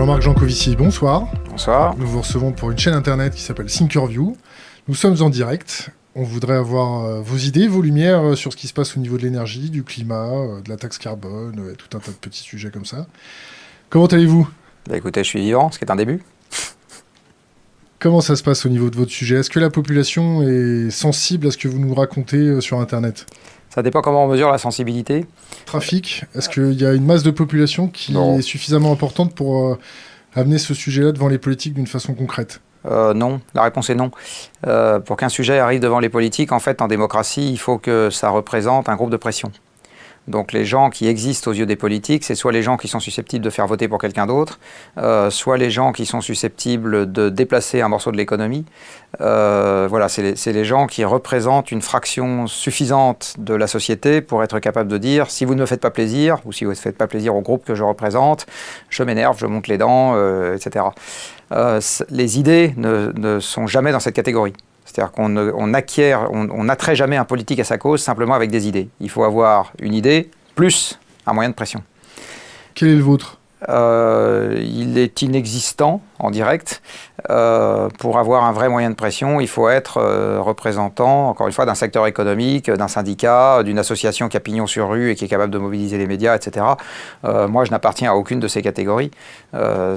Jean-Marc Jancovici, bonsoir. Bonsoir. Nous vous recevons pour une chaîne internet qui s'appelle Thinkerview. Nous sommes en direct. On voudrait avoir euh, vos idées, vos lumières euh, sur ce qui se passe au niveau de l'énergie, du climat, euh, de la taxe carbone, et tout un tas de petits sujets comme ça. Comment allez-vous? Bah Écoutez, je suis vivant, ce qui est un début. Comment ça se passe au niveau de votre sujet? Est-ce que la population est sensible à ce que vous nous racontez sur Internet? Ça dépend comment on mesure la sensibilité. Trafic, est-ce qu'il y a une masse de population qui est suffisamment importante pour euh, amener ce sujet-là devant les politiques d'une façon concrète? Euh, non, la réponse est non. Euh, pour qu'un sujet arrive devant les politiques, en fait, en démocratie, il faut que ça représente un groupe de pression. Donc les gens qui existent aux yeux des politiques, c'est soit les gens qui sont susceptibles de faire voter pour quelqu'un d'autre, euh, soit les gens qui sont susceptibles de déplacer un morceau de l'économie. Euh, voilà, c'est les, gens qui représentent une fraction suffisante de la société pour être capable de dire si vous ne me faites pas plaisir, ou si vous ne faites pas plaisir au groupe que je représente, je m'énerve, je monte les dents, euh, etc. les idées ne sont jamais dans cette catégorie. C'est-à-dire qu'on acquiert, on n'attrait jamais un politique à sa cause simplement avec des idées. Il faut avoir une idée plus un moyen de pression. Quel est le vôtre? Euh, il est inexistant en direct. Euh, pour avoir un vrai moyen de pression, il faut être euh, représentant, encore une fois, d'un secteur économique, d'un syndicat, d'une association qui a pignon sur rue et qui est capable de mobiliser les médias, etc. moi, je n'appartiens à aucune de ces catégories.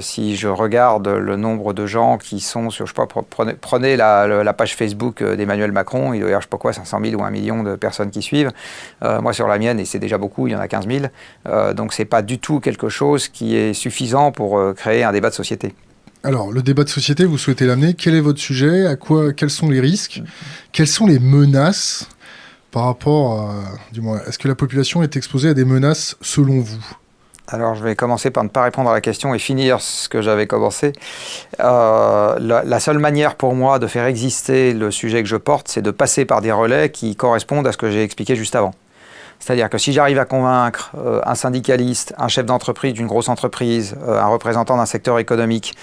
si je regarde le nombre de gens qui sont sur, je sais pas, prenez, la, page Facebook d'Emmanuel Macron, il doit y avoir, je sais pas quoi, 500 000 ou 1 million de personnes qui suivent. moi, sur la mienne, et c'est déjà beaucoup, il y en a 15 000. donc, c'est pas du tout quelque chose qui est suffisant pour créer un débat de société. Alors, le débat de société, vous souhaitez l'amener. Quel est votre sujet? À quoi, Quels sont les risques? Quelles sont les menaces par rapport à... Est-ce que la population est exposée à des menaces selon vous? Alors, je vais commencer par ne pas répondre à la question et finir ce que j'avais commencé. Euh, la, seule manière pour moi de faire exister le sujet que je porte, c'est de passer par des relais qui correspondent à ce que j'ai expliqué juste avant. C'est-à-dire que si j'arrive à convaincre euh, un syndicaliste, un chef d'entreprise d'une grosse entreprise, euh, un représentant d'un secteur économique,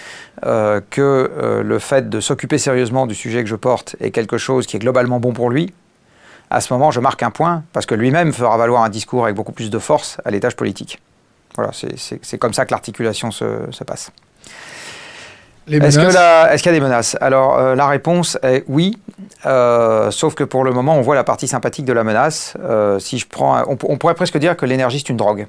euh, que le fait de s'occuper sérieusement du sujet que je porte est quelque chose qui est globalement bon pour lui, à ce moment, je marque un point, parce que lui-même fera valoir un discours avec beaucoup plus de force à l'étage politique. Voilà, c'est comme ça que l'articulation se passe. Est-ce qu'il y a des menaces? Alors, euh, la réponse est oui, euh, sauf que pour le moment, on voit la partie sympathique de la menace. Euh, si je prends, on, pourrait presque dire que l'énergie, c'est une drogue.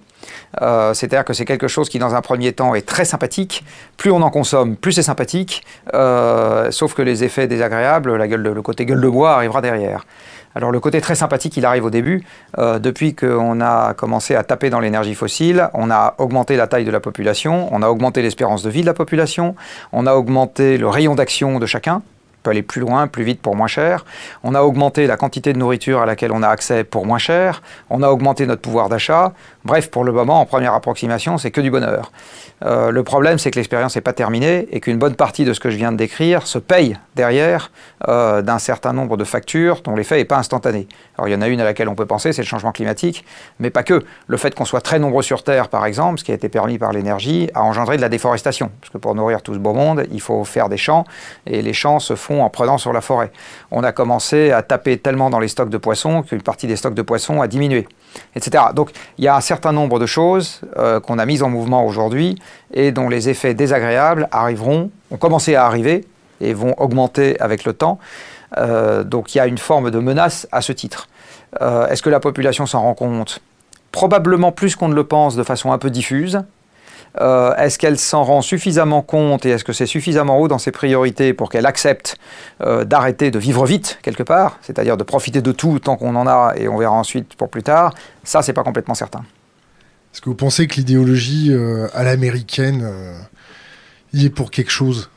C'est-à-dire que c'est quelque chose qui, dans un premier temps, est très sympathique. Plus on en consomme, plus c'est sympathique, sauf que les effets désagréables, la gueule le côté gueule de bois arrivera derrière. Alors le côté très sympathique, il arrive au début. Euh, depuis qu'on a commencé à taper dans l'énergie fossile, on a augmenté la taille de la population, on a augmenté l'espérance de vie de la population, on a augmenté le rayon d'action de chacun, peut aller plus loin, plus vite pour moins cher. On a augmenté la quantité de nourriture à laquelle on a accès pour moins cher. On a augmenté notre pouvoir d'achat. Bref, pour le moment, en première approximation, c'est que du bonheur. Euh, le problème, c'est que l'expérience n'est pas terminée et qu'une bonne partie de ce que je viens de décrire se paye derrière euh, d'un certain nombre de factures dont l'effet n'est pas instantané. Alors il y en a une à laquelle on peut penser, c'est le changement climatique, mais pas que. Le fait qu'on soit très nombreux sur Terre, par exemple, ce qui a été permis par l'énergie, a engendré de la déforestation. Parce que pour nourrir tout ce beau monde, il faut faire des champs, et les champs se font en prenant sur la forêt. On a commencé à taper tellement dans les stocks de poissons qu'une partie des stocks de poissons a diminué etc. Donc il y a un certain nombre de choses euh, qu'on a mises en mouvement aujourd'hui et dont les effets désagréables arriveront, ont commencé à arriver et vont augmenter avec le temps. Euh, donc il y a une forme de menace à ce titre. Euh, est-ce que la population s'en rend compte? Probablement plus qu'on ne le pense de façon un peu diffuse. Euh, est-ce qu'elle s'en rend suffisamment compte et est-ce que c'est suffisamment haut dans ses priorités pour qu'elle accepte euh, d'arrêter de vivre vite quelque part, c'est-à-dire de profiter de tout tant qu'on en a et on verra ensuite pour plus tard? Ça, c'est pas complètement certain. Est-ce que vous pensez que l'idéologie euh, à l'américaine y est pour quelque chose?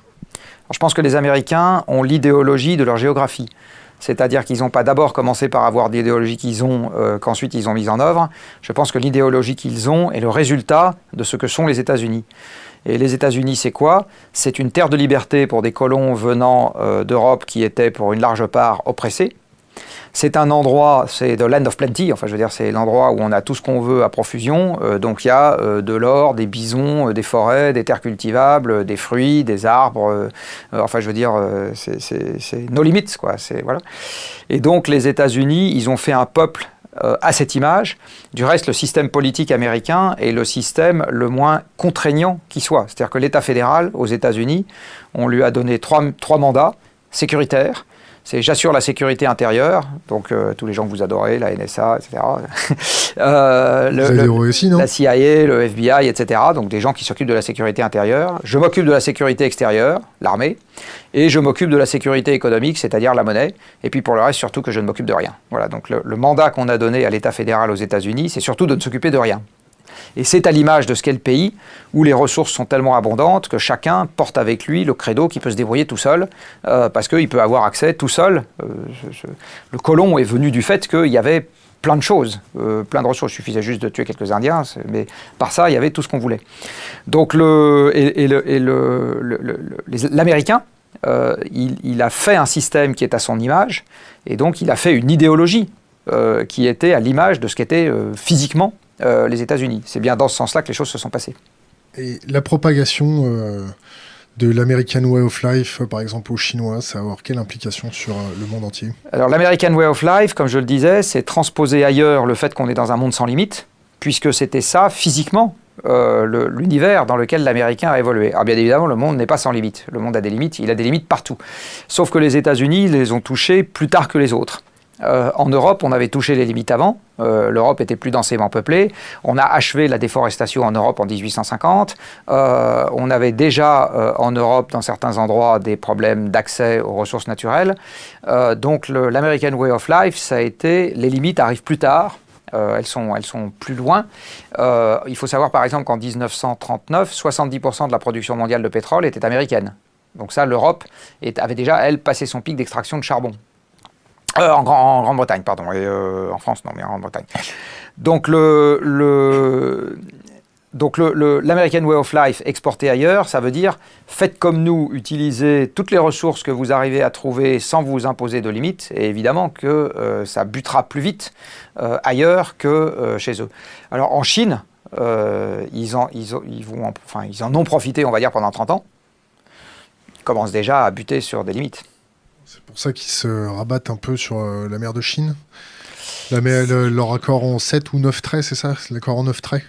Je pense que les Américains ont l'idéologie de leur géographie. C'est-à-dire qu'ils n'ont pas d'abord commencé par avoir l'idéologie qu'ils ont, euh, qu'ensuite ils ont mise en œuvre. Je pense que l'idéologie qu'ils ont est le résultat de ce que sont les États-Unis. Et les États-Unis, c'est quoi? C'est une terre de liberté pour des colons venant euh, d'Europe qui étaient pour une large part oppressés. C'est un endroit, c'est the land of plenty, enfin je veux dire c'est l'endroit où on a tout ce qu'on veut à profusion. Euh, donc il y a euh, de l'or, des bisons, euh, des forêts, des terres cultivables, des fruits, des arbres. enfin je veux dire c'est nos limites quoi. Voilà. Et donc les États-Unis, ils ont fait un peuple à cette image. Du reste, le système politique américain est le système le moins contraignant qui soit. C'est-à-dire que l'État fédéral aux États-Unis, on lui a donné trois, trois mandats sécuritaires, c'est j'assure la sécurité intérieure, donc euh, tous les gens que vous adorez, la NSA, etc. euh, le, aussi, non la CIA, le FBI, etc. Donc des gens qui s'occupent de la sécurité intérieure. Je m'occupe de la sécurité extérieure, l'armée, et je m'occupe de la sécurité économique, c'est-à-dire la monnaie. Et puis pour le reste, surtout que je ne m'occupe de rien. Voilà. Donc le, le mandat qu'on a donné à l'État fédéral aux États-Unis, c'est surtout de ne s'occuper de rien. Et c'est à l'image de ce qu'est le pays, où les ressources sont tellement abondantes que chacun porte avec lui le credo qui peut se débrouiller tout seul, euh, parce qu'il peut avoir accès tout seul. Euh, le colon est venu du fait qu'il y avait plein de choses, euh, plein de ressources. Il suffisait juste de tuer quelques Indiens, mais par ça, il y avait tout ce qu'on voulait. Donc, l'Américain, il, a fait un système qui est à son image, et donc il a fait une idéologie qui était à l'image de ce qu'était physiquement euh, les États-Unis. C'est bien dans ce sens-là que les choses se sont passées. Et la propagation euh, de l'American Way of Life, par exemple aux Chinois, ça va avoir quelle implication sur euh, le monde entier? Alors l'American Way of Life, comme je le disais, c'est transposer ailleurs le fait qu'on est dans un monde sans limite, puisque c'était ça physiquement l'univers dans lequel l'Américain a évolué. Alors bien évidemment, le monde n'est pas sans limite. Le monde a des limites, il a des limites partout. Sauf que les États-Unis les ont touchés plus tard que les autres. Euh, en Europe, on avait touché les limites avant. Euh, L'Europe était plus densément peuplée. On a achevé la déforestation en Europe en 1850. Euh, on avait déjà en Europe, dans certains endroits, des problèmes d'accès aux ressources naturelles. donc l'American Way of Life, ça a été les limites arrivent plus tard. elles, sont, elles sont plus loin. il faut savoir par exemple qu'en 1939, 70% de la production mondiale de pétrole était américaine. Donc ça, l'Europe avait déjà, elle, passé son pic d'extraction de charbon. Euh, en, Grande-Bretagne, pardon, et euh, en France, non, mais en Grande-Bretagne. Donc le, l'American Way of Life exporté ailleurs, ça veut dire faites comme nous, utilisez toutes les ressources que vous arrivez à trouver sans vous imposer de limites, et évidemment que euh, ça butera plus vite ailleurs que chez eux. Alors en Chine, ils, en, ils en ont profité, on va dire, pendant 30 ans. Ils commencent déjà à buter sur des limites. C'est pour ça qu'ils se rabattent un peu sur euh, la mer de Chine. La mer, leur accord en 7 ou 9 traits, c'est ça? L'accord en 9 traits?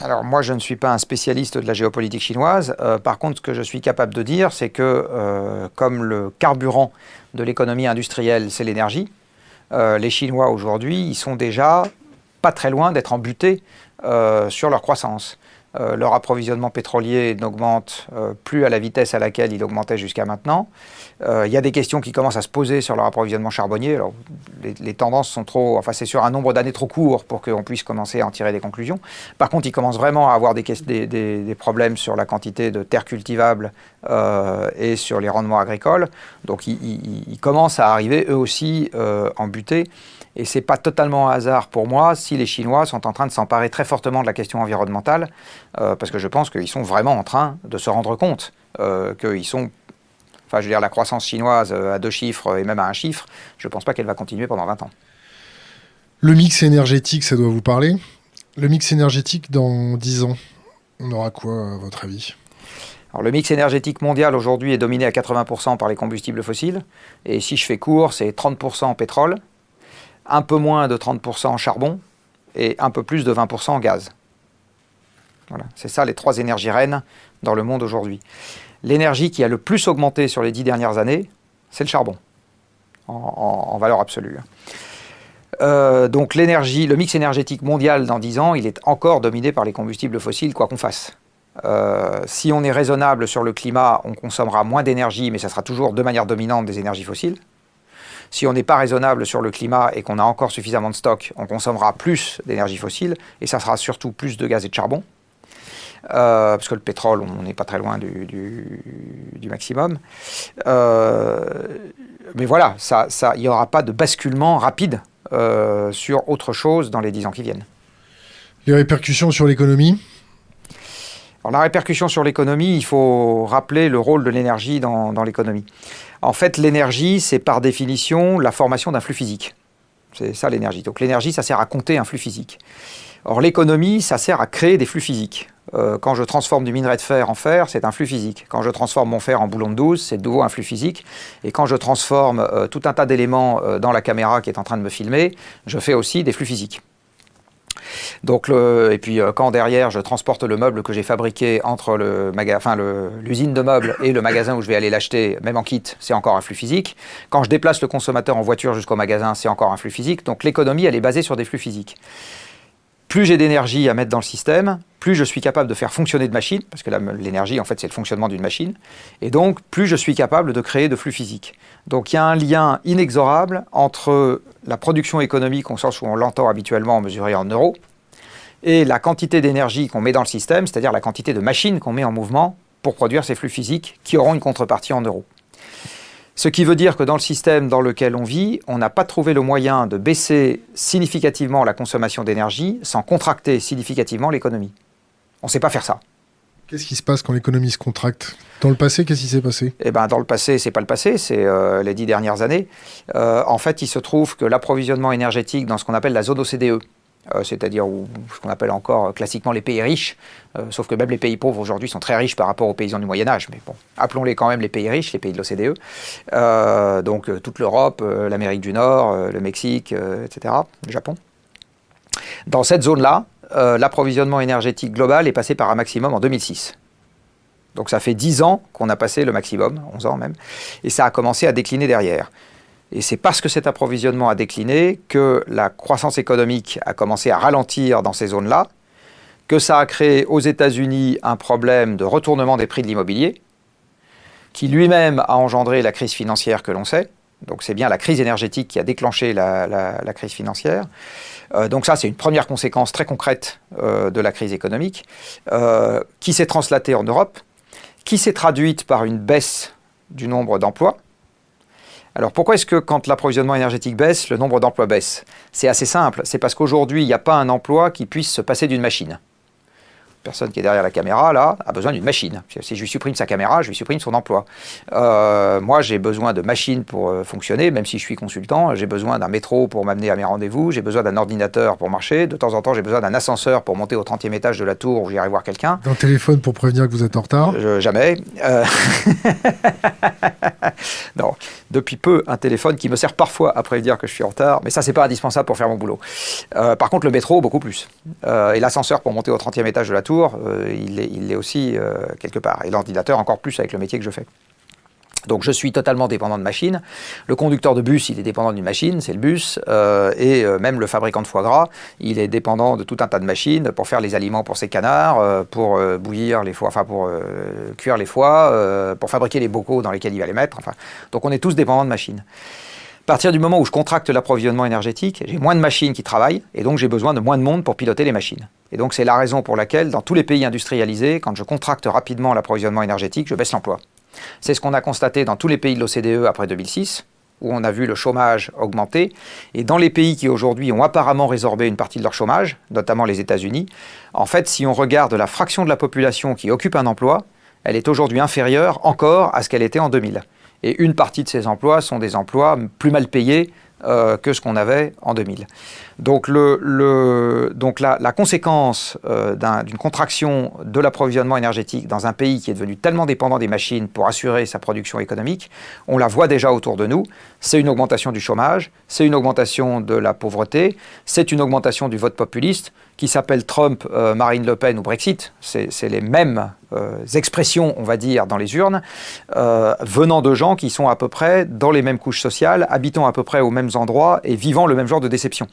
Alors moi, je ne suis pas un spécialiste de la géopolitique chinoise. Euh, par contre, ce que je suis capable de dire, c'est que euh, comme le carburant de l'économie industrielle, c'est l'énergie, les Chinois aujourd'hui, ils sont déjà pas très loin d'être embutés sur leur croissance. Leur approvisionnement pétrolier n'augmente plus à la vitesse à laquelle il augmentait jusqu'à maintenant. Euh, il y a des questions qui commencent à se poser sur leur approvisionnement charbonnier. Alors, les, tendances sont trop, enfin c'est sur un nombre d'années trop court pour qu'on puisse commencer à en tirer des conclusions. Par contre, ils commencent vraiment à avoir des, des, problèmes sur la quantité de terres cultivables et sur les rendements agricoles. Donc, ils, commencent à arriver eux aussi en butée. Et ce n'est pas totalement un hasard pour moi si les Chinois sont en train de s'emparer très fortement de la question environnementale, euh, parce que je pense qu'ils sont vraiment en train de se rendre compte euh, qu'ils sont... Enfin, je veux dire, la croissance chinoise euh, à deux chiffres et même à un chiffre, je ne pense pas qu'elle va continuer pendant 20 ans. Le mix énergétique, ça doit vous parler Le mix énergétique dans 10 ans, on aura quoi à votre avis? Alors, le mix énergétique mondial aujourd'hui est dominé à 80% par les combustibles fossiles. Et si je fais court, c'est 30% en pétrole, un peu moins de 30% en charbon et un peu plus de 20% en gaz. Voilà, c'est ça les trois énergies reines dans le monde aujourd'hui. L'énergie qui a le plus augmenté sur les dix dernières années, c'est le charbon, en, valeur absolue. Euh, donc l'énergie, le mix énergétique mondial dans 10 ans, il est encore dominé par les combustibles fossiles, quoi qu'on fasse. Euh, si on est raisonnable sur le climat, on consommera moins d'énergie, mais ça sera toujours de manière dominante des énergies fossiles. Si on n'est pas raisonnable sur le climat et qu'on a encore suffisamment de stock, on consommera plus d'énergie fossile et ça sera surtout plus de gaz et de charbon. Euh, parce que le pétrole, on n'est pas très loin du, maximum. Euh, mais voilà, il ça, n'y aura pas de basculement rapide euh, sur autre chose dans les dix ans qui viennent. Les répercussions sur l'économie? La répercussion sur l'économie, il faut rappeler le rôle de l'énergie dans, dans l'économie. En fait, l'énergie, c'est par définition la formation d'un flux physique. C'est ça l'énergie. Donc l'énergie, ça sert à compter un flux physique. Or l'économie, ça sert à créer des flux physiques. Euh, quand je transforme du minerai de fer en fer, c'est un flux physique. Quand je transforme mon fer en boulon de 12, c'est de nouveau un flux physique. Et quand je transforme euh, tout un tas d'éléments euh, dans la caméra qui est en train de me filmer, je fais aussi des flux physiques. Donc et puis quand derrière je transporte le meuble que j'ai fabriqué entre l'usine de meubles et le magasin où je vais aller l'acheter, même en kit, c'est encore un flux physique. Quand je déplace le consommateur en voiture jusqu'au magasin, c'est encore un flux physique. Donc l'économie, elle est basée sur des flux physiques plus j'ai d'énergie à mettre dans le système, plus je suis capable de faire fonctionner de machines, parce que l'énergie, en fait, c'est le fonctionnement d'une machine, et donc plus je suis capable de créer de flux physiques. Donc il y a un lien inexorable entre la production économique, au sens où on l'entend habituellement mesurée en euros, et la quantité d'énergie qu'on met dans le système, c'est-à-dire la quantité de machines qu'on met en mouvement pour produire ces flux physiques qui auront une contrepartie en euros. Ce qui veut dire que dans le système dans lequel on vit, on n'a pas trouvé le moyen de baisser significativement la consommation d'énergie sans contracter significativement l'économie. On ne sait pas faire ça. Qu'est-ce qui se passe quand l'économie se contracte? Dans le passé, qu'est-ce qui s'est passé? Eh ben, Dans le passé, c'est pas le passé, c'est euh, les dix dernières années. Euh, en fait, il se trouve que l'approvisionnement énergétique dans ce qu'on appelle la zone OCDE, euh, c'est-à-dire ce qu'on appelle encore euh, classiquement les pays riches, euh, sauf que même les pays pauvres aujourd'hui sont très riches par rapport aux paysans du Moyen Âge, mais bon, appelons-les quand même les pays riches, les pays de l'OCDE, donc toute l'Europe, l'Amérique du Nord, le Mexique, etc., le Japon. Dans cette zone-là, l'approvisionnement énergétique global est passé par un maximum en 2006. Donc ça fait 10 ans qu'on a passé le maximum, 11 ans même, et ça a commencé à décliner derrière. Et c'est parce que cet approvisionnement a décliné que la croissance économique a commencé à ralentir dans ces zones-là, que ça a créé aux États-Unis un problème de retournement des prix de l'immobilier, qui lui-même a engendré la crise financière que l'on sait. Donc c'est bien la crise énergétique qui a déclenché la, crise financière. Euh, donc ça, c'est une première conséquence très concrète euh, de la crise économique, euh, qui s'est translatée en Europe, qui s'est traduite par une baisse du nombre d'emplois, alors pourquoi est-ce que quand l'approvisionnement énergétique baisse, le nombre d'emplois baisse? C'est assez simple, c'est parce qu'aujourd'hui, il n'y a pas un emploi qui puisse se passer d'une machine personne qui est derrière la caméra, là, a besoin d'une machine. Si je lui supprime sa caméra, je lui supprime son emploi. Euh, moi, j'ai besoin de machines pour euh, fonctionner, même si je suis consultant. J'ai besoin d'un métro pour m'amener à mes rendez-vous. J'ai besoin d'un ordinateur pour marcher. De temps en temps, j'ai besoin d'un ascenseur pour monter au 30e étage de la tour où j'irai voir quelqu'un. D'un téléphone pour prévenir que vous êtes en retard? Jamais. Euh, non. Depuis peu, un téléphone qui me sert parfois à prévenir que je suis en retard, mais ça, c'est pas indispensable pour faire mon boulot. par contre, le métro, beaucoup plus. et l'ascenseur pour monter au 30e étage de la tour, euh, il l'est aussi euh, quelque part. Et l'ordinateur encore plus avec le métier que je fais. Donc je suis totalement dépendant de machines. Le conducteur de bus, il est dépendant d'une machine, c'est le bus. Euh, et même le fabricant de foie gras, il est dépendant de tout un tas de machines pour faire les aliments pour ses canards, pour bouillir les foies, enfin pour cuire les foies, pour fabriquer les bocaux dans lesquels il va les mettre. Enfin, donc on est tous dépendants de machines. À partir du moment où je contracte l'approvisionnement énergétique, j'ai moins de machines qui travaillent et donc j'ai besoin de moins de monde pour piloter les machines. Et donc c'est la raison pour laquelle, dans tous les pays industrialisés, quand je contracte rapidement l'approvisionnement énergétique, je baisse l'emploi. C'est ce qu'on a constaté dans tous les pays de l'OCDE après 2006, où on a vu le chômage augmenter. Et dans les pays qui aujourd'hui ont apparemment résorbé une partie de leur chômage, notamment les États-Unis, en fait, si on regarde la fraction de la population qui occupe un emploi, elle est aujourd'hui inférieure encore à ce qu'elle était en 2000. Et une partie de ces emplois sont des emplois plus mal payés euh, que ce qu'on avait en 2000. Donc, donc la, conséquence euh, d'une contraction de l'approvisionnement énergétique dans un pays qui est devenu tellement dépendant des machines pour assurer sa production économique, on la voit déjà autour de nous. C'est une augmentation du chômage, c'est une augmentation de la pauvreté, c'est une augmentation du vote populiste qui s'appelle Trump, euh, Marine Le Pen ou Brexit. C'est les mêmes euh, expressions, on va dire, dans les urnes, venant de gens qui sont à peu près dans les mêmes couches sociales, habitant à peu près aux mêmes endroits et vivant le même genre de déception.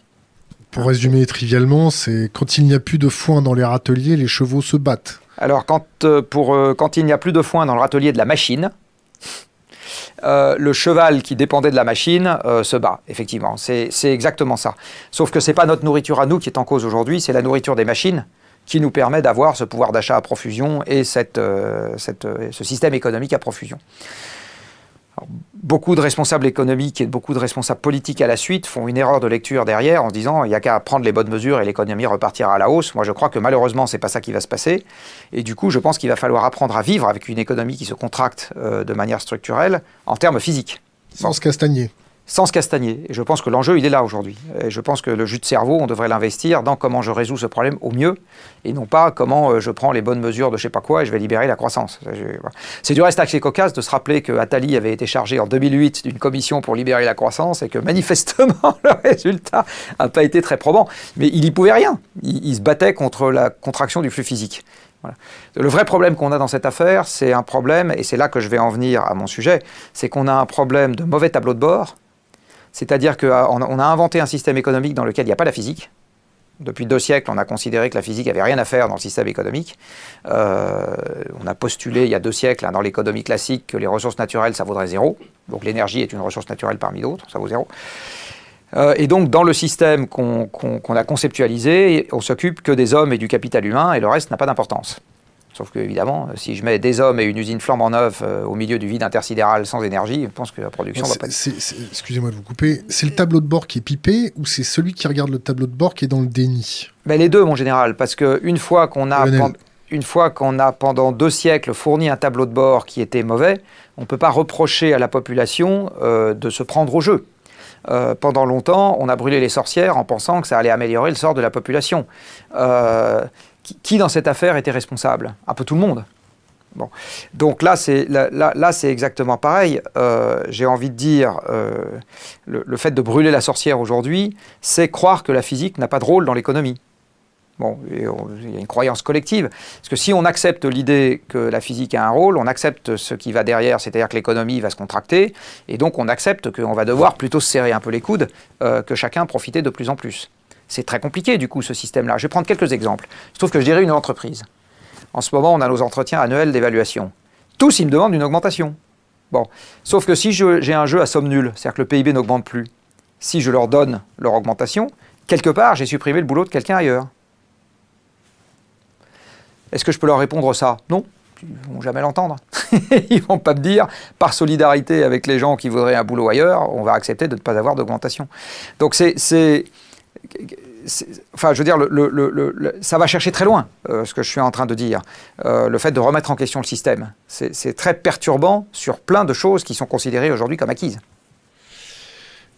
Pour résumer trivialement, c'est quand il n'y a plus de foin dans les râteliers, les chevaux se battent. Alors, quand, euh, pour, euh, quand il n'y a plus de foin dans le râtelier de la machine, euh, le cheval qui dépendait de la machine se bat, effectivement. C'est exactement ça. Sauf que ce n'est pas notre nourriture à nous qui est en cause aujourd'hui, c'est la nourriture des machines qui nous permet d'avoir ce pouvoir d'achat à profusion et cette, ce système économique à profusion beaucoup de responsables économiques et beaucoup de responsables politiques à la suite font une erreur de lecture derrière en disant il n'y a qu'à prendre les bonnes mesures et l'économie repartira à la hausse. Moi, je crois que malheureusement, ce n'est pas ça qui va se passer. Et du coup, je pense qu'il va falloir apprendre à vivre avec une économie qui se contracte euh, de manière structurelle en termes physiques. Sans se sans se castagner. Et je pense que l'enjeu, il est là aujourd'hui. Et je pense que le jus de cerveau, on devrait l'investir dans comment je résous ce problème au mieux, et non pas comment euh, je prends les bonnes mesures de je sais pas quoi et je vais libérer la croissance. C'est du reste assez cocasse de se rappeler que Attali avait été chargé en 2008 d'une commission pour libérer la croissance et que manifestement le résultat n'a pas été très probant. Mais il n'y pouvait rien. Il, se battait contre la contraction du flux physique. Le vrai problème qu'on a dans cette affaire, c'est un problème, et c'est là que je vais en venir à mon sujet, c'est qu'on a un problème de mauvais tableau de bord c'est-à-dire qu'on a inventé un système économique dans lequel il n'y a pas la physique. Depuis deux siècles, on a considéré que la physique n'avait rien à faire dans le système économique. Euh, on a postulé il y a deux siècles hein, dans l'économie classique que les ressources naturelles, ça vaudrait zéro. Donc l'énergie est une ressource naturelle parmi d'autres, ça vaut zéro. Euh, et donc dans le système qu'on a conceptualisé, on s'occupe que des hommes et du capital humain, et le reste n'a pas d'importance. Sauf que, évidemment, si je mets des hommes et une usine flambant neuve euh, au milieu du vide intersidéral sans énergie, je pense que la production va pas Excusez-moi de vous couper. C'est le tableau de bord qui est pipé ou c'est celui qui regarde le tableau de bord qui est dans le déni? Ben, Les deux, mon général. Parce qu'une fois qu'on a. Une fois qu'on a pendant deux siècles fourni un tableau de bord qui était mauvais, on ne peut pas reprocher à la population euh, de se prendre au jeu. Euh, pendant longtemps, on a brûlé les sorcières en pensant que ça allait améliorer le sort de la population. Euh, qui, dans cette affaire était responsable? Un peu tout le monde. Bon. Donc là, c'est exactement pareil. Euh, j'ai envie de dire, euh, le, fait de brûler la sorcière aujourd'hui, c'est croire que la physique n'a pas de rôle dans l'économie. Bon, il y a une croyance collective. Parce que si on accepte l'idée que la physique a un rôle, on accepte ce qui va derrière, c'est-à-dire que l'économie va se contracter, et donc on accepte qu'on va devoir plutôt se serrer un peu les coudes, euh, que chacun profiter de plus en plus. C'est très compliqué, du coup, ce système-là. Je vais prendre quelques exemples. Je trouve que je dirais une entreprise. En ce moment, on a nos entretiens annuels d'évaluation. Tous, ils me demandent une augmentation. Bon, sauf que si j'ai un jeu à somme nulle, c'est-à-dire que le PIB n'augmente plus, si je leur donne leur augmentation, quelque part, j'ai supprimé le boulot de quelqu'un ailleurs. Est-ce que je peux leur répondre ça? Non, ils ne vont jamais l'entendre. ils ne vont pas me dire, par solidarité avec les gens qui voudraient un boulot ailleurs, on va accepter de ne pas avoir d'augmentation. Donc c'est enfin, je veux dire, le, ça va chercher très loin, euh, ce que je suis en train de dire. Euh, le fait de remettre en question le système, c'est très perturbant sur plein de choses qui sont considérées aujourd'hui comme acquises.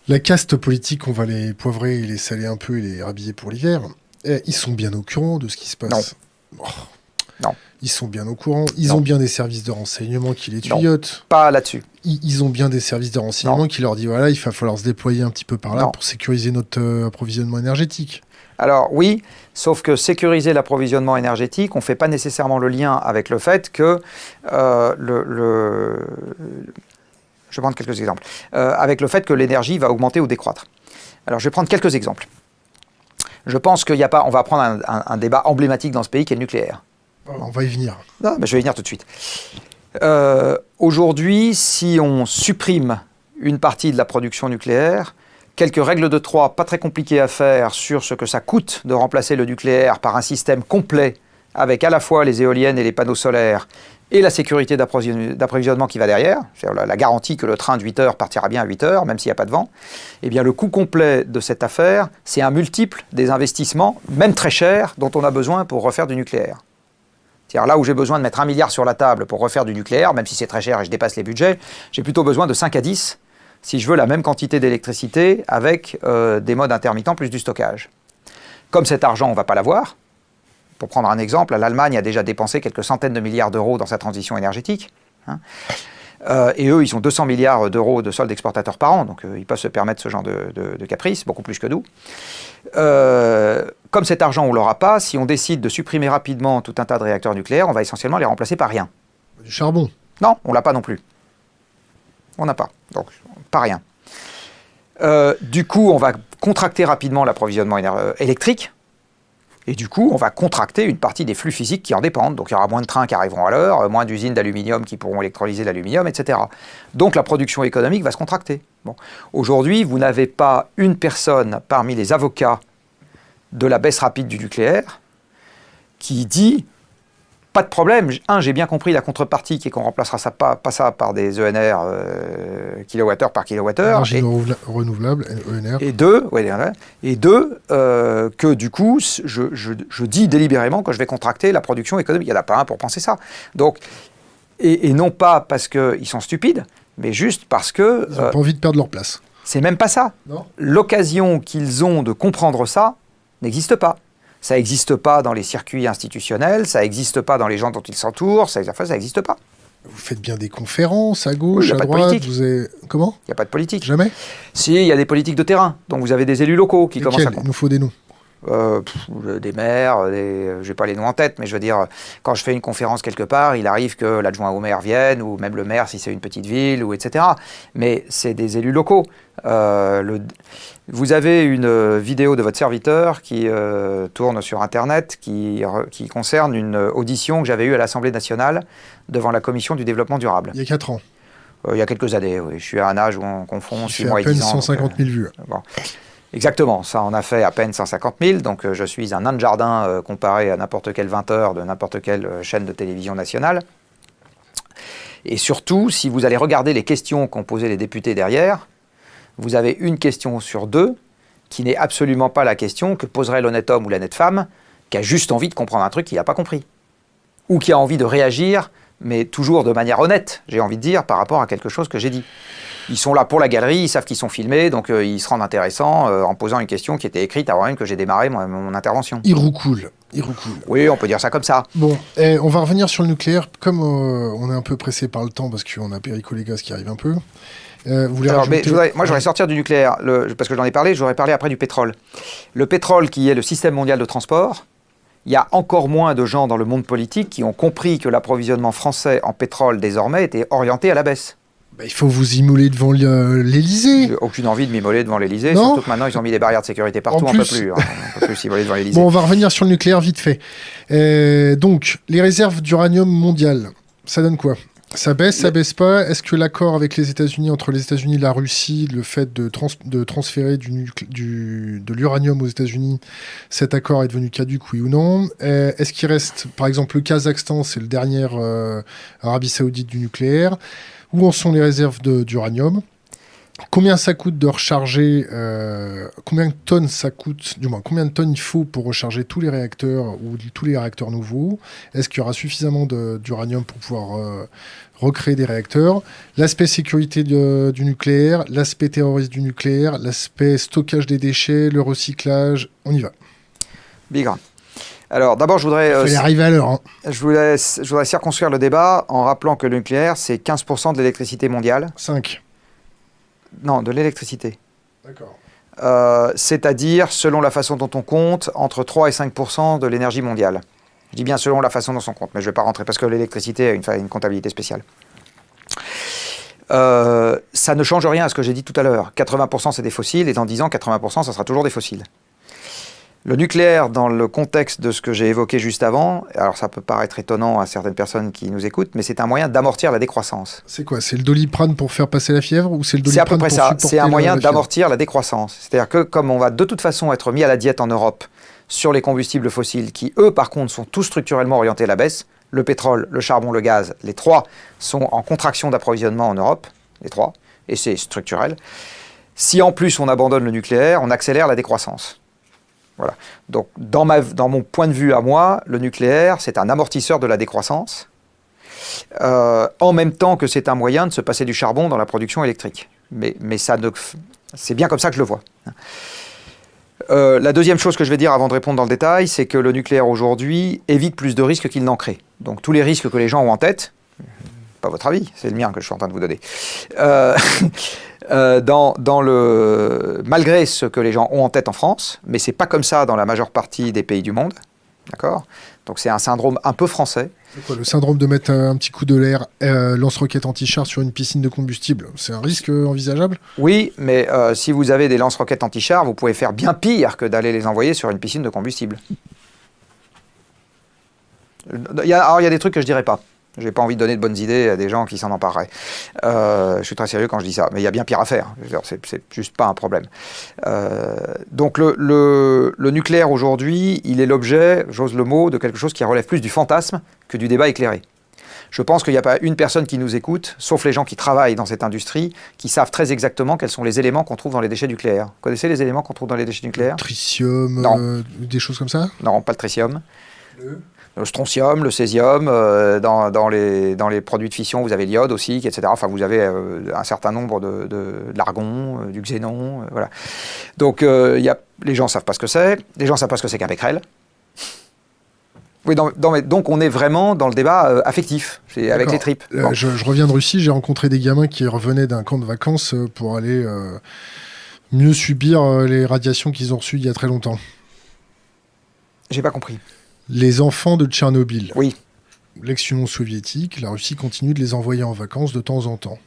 La caste politique, on va les poivrer, les saler un peu et les rhabiller pour l'hiver. Eh, ils sont bien au courant de ce qui se passe. Non. Non. Ils sont bien au courant. Ils ont bien des services de renseignement qui les tuyautent. pas là-dessus. Ils, ont bien des services de renseignement qui leur disent voilà, il va falloir se déployer un petit peu par là pour sécuriser notre euh, approvisionnement énergétique. Alors oui, sauf que sécuriser l'approvisionnement énergétique, on ne fait pas nécessairement le lien avec le fait que euh, le, Je vais prendre quelques exemples. Euh, avec le fait que l'énergie va augmenter ou décroître. Alors je vais prendre quelques exemples. Je pense qu'il n'y a pas... On va prendre un débat emblématique dans ce pays qui est le nucléaire. On va y venir. Non, je vais y venir tout de suite. Euh, aujourd'hui, si on supprime une partie de la production nucléaire, quelques règles de trois pas très compliquées à faire sur ce que ça coûte de remplacer le nucléaire par un système complet avec à la fois les éoliennes et les panneaux solaires et la sécurité d'approvisionnement qui va derrière, c'est-à-dire la garantie que le train de 8 heures partira bien à 8 heures, même s'il n'y a pas de vent, eh bien le coût complet de cette affaire, c'est un multiple des investissements, même très chers, dont on a besoin pour refaire du nucléaire. C'est-à-dire là où j'ai besoin de mettre un milliard sur la table pour refaire du nucléaire, même si c'est très cher et je dépasse les budgets, j'ai plutôt besoin de 5 à 10 si je veux la même quantité d'électricité avec euh, des modes intermittents plus du stockage. Comme cet argent, on ne va pas l'avoir. Pour prendre un exemple, l'Allemagne a déjà dépensé quelques centaines de milliards d'euros dans sa transition énergétique. Hein. Euh, et eux, ils ont 200 milliards d'euros de soldes exportateurs par an, donc euh, ils peuvent se permettre ce genre de, de caprice, beaucoup plus que nous. Euh, comme cet argent, on ne l'aura pas, si on décide de supprimer rapidement tout un tas de réacteurs nucléaires, on va essentiellement les remplacer par rien. Du charbon Non, on l'a pas non plus. On n'a pas. Donc, pas rien. Du coup, on va contracter rapidement l'approvisionnement électrique. Et du coup, on va contracter une partie des flux physiques qui en dépendent. Donc il y aura moins de trains qui arriveront à l'heure, moins d'usines d'aluminium qui pourront électrolyser l'aluminium, etc. Donc la production économique va se contracter. Aujourd'hui, vous n'avez pas une personne parmi les avocats de la baisse rapide du nucléaire qui dit pas de problème. Un, j'ai bien compris la contrepartie qui est qu'on remplacera ça pas, pas, ça par des ENR euh, kilowattheure par kilowattheure. Et, renouvelable, ENR. Et deux, et deux euh, que du coup, je, je, je, dis délibérément que je vais contracter la production économique. Il n'y en a pas un pour penser ça. Donc, et, et non pas parce qu'ils sont stupides, mais juste parce que... Ils n'ont pas envie de perdre leur place. C'est même pas ça. L'occasion qu'ils ont de comprendre ça n'existe pas. Ça n'existe pas dans les circuits institutionnels, ça n'existe pas dans les gens dont ils s'entourent, ça n'existe pas. Vous faites bien des conférences à gauche, à droite. Vous avez... Comment? Il n'y a pas de politique. Jamais? Si, il y a des politiques de terrain. Donc vous avez des élus locaux qui commencent à. Il nous faut des noms. Euh, des maires, des, je n'ai pas les noms en tête, mais je veux dire, quand je fais une conférence quelque part, il arrive que l'adjoint au maire vienne, ou même le maire si c'est une petite ville, ou etc. Mais c'est des élus locaux. Euh, le, vous avez une vidéo de votre serviteur qui euh, tourne sur Internet, qui, qui, concerne une audition que j'avais eue à l'Assemblée nationale devant la Commission du développement durable. Il y a 4 ans Il y a quelques années, oui. Je suis à un âge où on confond 6 mois et 10 ans. à peine 150 000 vues. Bon. Exactement, ça en a fait à peine 150 000, donc euh, je suis un nain de jardin euh, comparé à n'importe quel 20 heures de n'importe quelle euh, chaîne de télévision nationale. Et surtout, si vous allez regarder les questions qu'ont posées les députés derrière, vous avez une question sur deux qui n'est absolument pas la question que poserait l'honnête homme ou l'honnête femme qui a juste envie de comprendre un truc qu'il n'a pas compris. Ou qui a envie de réagir, mais toujours de manière honnête, j'ai envie de dire, par rapport à quelque chose que j'ai dit ils sont là pour la galerie, ils savent qu'ils sont filmés, donc euh, ils se rendent intéressants euh, en posant une question qui était écrite avant même que j'ai démarré mon, intervention. Ils roucoulent. Ils Oui, on peut dire ça comme ça. Bon, eh, on va revenir sur le nucléaire. Comme euh, on est un peu pressé par le temps parce qu'on a Perico Légas qui arrive un peu. vous Alors, mais moi, j'aurais sortir du nucléaire, parce que j'en ai parlé, j'aurais parlé après du pétrole. Le pétrole, qui est le système mondial de transport, il y a encore moins de gens dans le monde politique qui ont compris que l'approvisionnement français en pétrole désormais était orienté à la baisse. Bah, il faut vous immoler devant l'Elysée. Aucune envie de m'immoler devant l'Elysée, surtout que maintenant ils ont mis des barrières de sécurité partout, on ne peut plus. Hein. peut plus s'immoler devant l'Elysée. Bon, on va revenir sur le nucléaire vite fait. Euh, donc, les réserves d'uranium mondiales, ça donne quoi? Ça baisse, ça baisse pas? Est-ce que l'accord avec les États-Unis, entre les États-Unis et la Russie, le fait de, de transférer du, du, de l'uranium aux États-Unis, cet accord est devenu caduque, oui ou non? Euh, Est-ce qu'il reste, par exemple, le Kazakhstan, c'est le dernier euh, Arabie Saoudite du nucléaire? Où en sont les réserves d'uranium? Combien ça coûte de recharger euh, Combien de tonnes ça coûte Du moins, combien de tonnes il faut pour recharger tous les réacteurs ou tous les réacteurs nouveaux? Est-ce qu'il y aura suffisamment d'uranium pour pouvoir euh, recréer des réacteurs? L'aspect sécurité du nucléaire, l'aspect terroriste du nucléaire, l'aspect stockage des déchets, le recyclage, on y va. Big alors d'abord, je voudrais... Euh, arriver à l'heure. Hein. Je, voudrais, je voudrais circonscrire le débat en rappelant que le nucléaire, c'est 15% de l'électricité mondiale. 5. Non, de l'électricité. D'accord. Euh, c'est-à-dire, selon la façon dont on compte, entre 3 et 5% de l'énergie mondiale. Je dis bien selon la façon dont on compte, mais je ne vais pas rentrer parce que l'électricité a une, une, comptabilité spéciale. Euh, ça ne change rien à ce que j'ai dit tout à l'heure. 80% c'est des fossiles et dans 10 ans, 80% ça sera toujours des fossiles. Le nucléaire, dans le contexte de ce que j'ai évoqué juste avant, alors ça peut paraître étonnant à certaines personnes qui nous écoutent, mais c'est un moyen d'amortir la décroissance. C'est quoi C'est le doliprane pour faire passer la fièvre ou c'est le doliprane C'est à peu près ça. C'est un moyen d'amortir la décroissance. C'est-à-dire que comme on va de toute façon être mis à la diète en Europe sur les combustibles fossiles, qui eux par contre sont tous structurellement orientés à la baisse, le pétrole, le charbon, le gaz, les trois sont en contraction d'approvisionnement en Europe, les trois, et c'est structurel. Si en plus on abandonne le nucléaire, on accélère la décroissance. Donc, dans, mon point de vue à moi, le nucléaire, c'est un amortisseur de la décroissance, euh, en même temps que c'est un moyen de se passer du charbon dans la production électrique. Mais, c'est bien comme ça que je le vois. Euh, la deuxième chose que je vais dire avant de répondre dans le détail, c'est que le nucléaire aujourd'hui évite plus de risques qu'il n'en crée. Donc tous les risques que les gens ont en tête, pas votre avis, c'est le mien que je suis en train de vous donner, euh, Euh, dans, le, malgré ce que les gens ont en tête en France, mais c'est pas comme ça dans la majeure partie des pays du monde. D'accord? Donc c'est un syndrome un peu français. Quoi, le syndrome de mettre un petit coup de l'air euh, lance-roquettes anti-char sur une piscine de combustible, c'est un risque envisageable? Oui, mais euh, si vous avez des lance-roquettes anti-char, vous pouvez faire bien pire que d'aller les envoyer sur une piscine de combustible. Il y a, alors il y a des trucs que je dirais pas. Je n'ai pas envie de donner de bonnes idées à des gens qui s'en empareraient. Euh, je suis très sérieux quand je dis ça, mais il y a bien pire à faire. C'est juste pas un problème. Euh, donc le, nucléaire aujourd'hui, il est l'objet, j'ose le mot, de quelque chose qui relève plus du fantasme que du débat éclairé. Je pense qu'il n'y a pas une personne qui nous écoute, sauf les gens qui travaillent dans cette industrie, qui savent très exactement quels sont les éléments qu'on trouve dans les déchets nucléaires. Vous connaissez les éléments qu'on trouve dans les déchets nucléaires? Tritium, non. Euh, des choses comme ça? Non, pas le tritium. le strontium, le césium, dans, les, dans les produits de fission, vous avez l'iode aussi, etc. Enfin, vous avez un certain nombre de, de, l'argon, du xénon, voilà. Donc, y a, les gens ne savent pas ce que c'est, les gens ne savent pas ce que c'est qu'un becquerel. Oui, donc on est vraiment dans le débat euh, affectif, avec les tripes. Euh, je, reviens de Russie, j'ai rencontré des gamins qui revenaient d'un camp de vacances euh, pour aller mieux subir les radiations qu'ils ont reçues il y a très longtemps. J'ai pas compris. Les enfants de Tchernobyl. Oui. L'ex-Union soviétique, la Russie continue de les envoyer en vacances de temps en temps.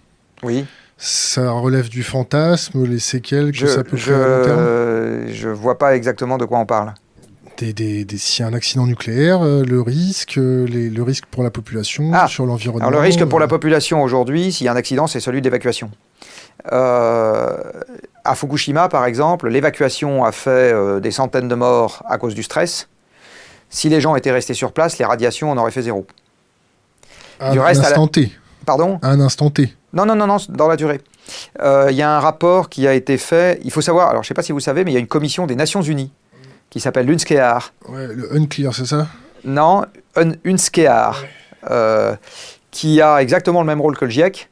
Oui. Ça relève du fantasme, les séquelles que ça peut faire à long terme? Je vois pas exactement de quoi on parle des, s'il y a un accident nucléaire, euh, le risque, euh, le risque pour la population, ah. sur l'environnement. Alors le risque pour la euh, population aujourd'hui, s'il y a un accident, c'est celui d'évacuation. à Fukushima, par exemple, l'évacuation a fait des centaines de morts à cause du stress. Si les gens étaient restés sur place, les radiations en auraient fait zéro. À un instant T. Pardon À un instant T. Non, non, non, non, dans la durée. Il y a un rapport qui a été fait. Il faut savoir, alors je ne sais pas si vous savez, mais il y a une commission des Nations Unies qui s'appelle Unskear. Ouais, le Unclear, c'est ça? Non, un, Unskear, euh, qui a exactement le même rôle que le GIEC,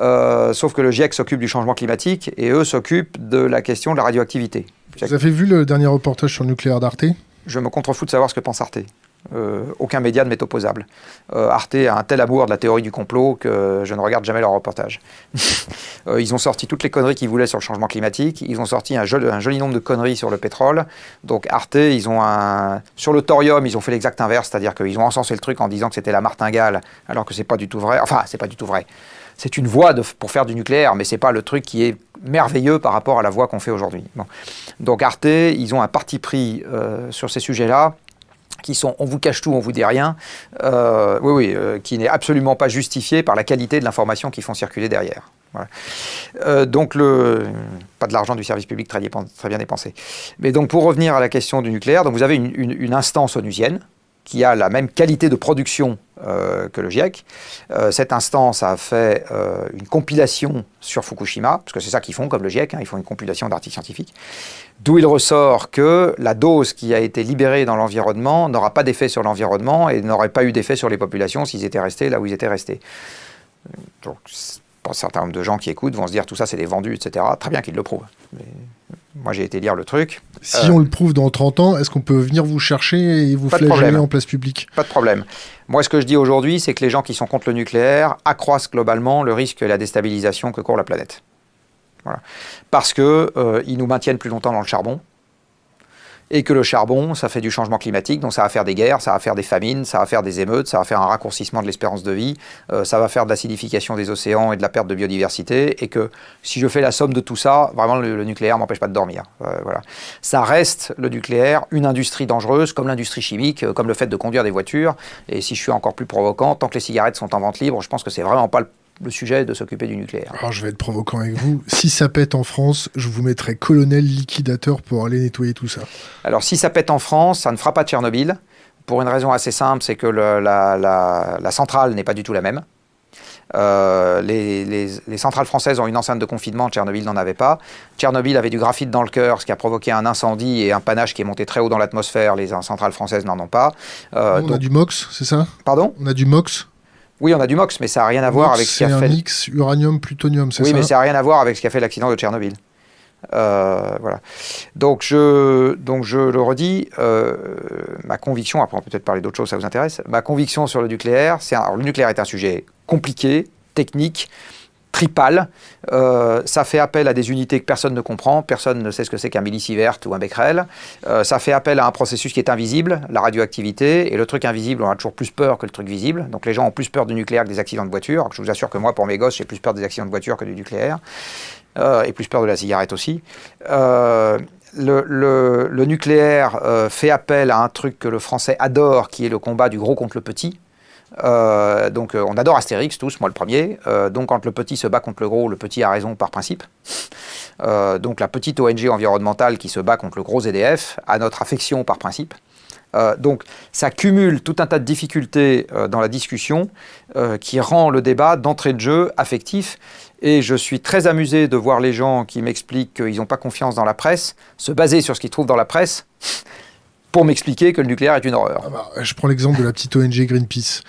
euh, sauf que le GIEC s'occupe du changement climatique et eux s'occupent de la question de la radioactivité. Vous avez vu le dernier reportage sur le nucléaire d'Arte? Je me contrefous de savoir ce que pense Arte. Euh, aucun média ne m'est opposable. Euh, Arte a un tel amour de la théorie du complot que je ne regarde jamais leur reportage. Euh, ils ont sorti toutes les conneries qu'ils voulaient sur le changement climatique. Ils ont sorti un joli, nombre de conneries sur le pétrole. Donc Arte, ils ont un... Sur le thorium, ils ont fait l'exact inverse, c'est-à-dire qu'ils ont encensé le truc en disant que c'était la martingale, alors que c'est pas du tout vrai. Enfin, c'est pas du tout vrai. C'est une voie pour faire du nucléaire, mais c'est pas le truc qui est merveilleux par rapport à la voie qu'on fait aujourd'hui. Donc Arte, ils ont un parti pris sur ces sujets-là qui sont on vous cache tout, on vous dit rien, euh, oui, oui, euh, qui n'est absolument pas justifié par la qualité de l'information qu'ils font circuler derrière. Euh, donc, le, pas de l'argent du service public très, bien dépensé. Mais donc, pour revenir à la question du nucléaire, vous avez une, une, une instance onusienne qui a la même qualité de production euh, que le GIEC. Euh, cette instance a fait euh, une compilation sur Fukushima, parce que c'est ça qu'ils font comme le GIEC, hein, ils font une compilation d'articles scientifiques, d'où il ressort que la dose qui a été libérée dans l'environnement n'aura pas d'effet sur l'environnement et n'aurait pas eu d'effet sur les populations s'ils étaient restés là où ils étaient restés. Donc, un certain nombre de gens qui écoutent vont se dire tout ça c'est des vendus, etc. Très bien qu'ils le prouvent. Moi, j'ai été lire le truc. Si on le prouve dans 30 ans, est-ce qu'on peut venir vous chercher et vous flageller en place publique? Pas de problème. Moi, ce que je dis aujourd'hui, c'est que les gens qui sont contre le nucléaire accroissent globalement le risque et la déstabilisation que court la planète. Voilà. Parce qu'ils euh, nous maintiennent plus longtemps dans le charbon, et que le charbon, ça fait du changement climatique, donc ça va faire des guerres, ça va faire des famines, ça va faire des émeutes, ça va faire un raccourcissement de l'espérance de vie, euh, ça va faire de l'acidification des océans et de la perte de biodiversité, et que si je fais la somme de tout ça, vraiment le, nucléaire m'empêche pas de dormir. Euh, voilà. Ça reste, le nucléaire, une industrie dangereuse, comme l'industrie chimique, euh, comme le fait de conduire des voitures, et si je suis encore plus provocant, tant que les cigarettes sont en vente libre, je pense que c'est vraiment pas le le sujet de s'occuper du nucléaire. Alors je vais être provocant avec vous. si ça pète en France, je vous mettrai colonel liquidateur pour aller nettoyer tout ça. Alors si ça pète en France, ça ne fera pas Tchernobyl. Pour une raison assez simple, c'est que la, centrale n'est pas du tout la même. Euh, les, centrales françaises ont une enceinte de confinement, Tchernobyl n'en avait pas. Tchernobyl avait du graphite dans le cœur, ce qui a provoqué un incendie et un panache qui est monté très haut dans l'atmosphère. Les centrales françaises n'en ont pas. Euh, on a du MOX, c'est ça? Pardon? On a du MOX? Oui, on a du MOX, mais ça n'a rien à voir avec ce qui a fait. un mix uranium-plutonium, c'est ça Oui, mais ça n'a rien à voir avec ce qui a fait l'accident de Tchernobyl. Euh, voilà. Donc je, donc je le redis, euh, ma conviction, après on peut peut-être parler d'autres choses, ça vous intéresse, ma conviction sur le nucléaire, c'est le nucléaire est un sujet compliqué, technique, tripale. Euh, ça fait appel à des unités que personne ne comprend, personne ne sait ce que c'est qu'un millisievert ou un becquerel. Euh, ça fait appel à un processus qui est invisible, la radioactivité, et le truc invisible, on a toujours plus peur que le truc visible. Donc les gens ont plus peur du nucléaire que des accidents de voiture. Je vous assure que moi, pour mes gosses, j'ai plus peur des accidents de voiture que du nucléaire, euh, et plus peur de la cigarette aussi. le, nucléaire fait appel à un truc que le français adore, qui est le combat du gros contre le petit. Euh, donc euh, on adore Astérix tous, moi le premier. Euh, donc quand le petit se bat contre le gros, le petit a raison par principe. donc la petite ONG environnementale qui se bat contre le gros EDF a notre affection par principe. donc ça cumule tout un tas de difficultés dans la discussion qui rend le débat d'entrée de jeu affectif. Et je suis très amusé de voir les gens qui m'expliquent qu'ils n'ont pas confiance dans la presse se baser sur ce qu'ils trouvent dans la presse pour m'expliquer que le nucléaire est une horreur. Ah bah, je prends l'exemple de la petite ONG Greenpeace.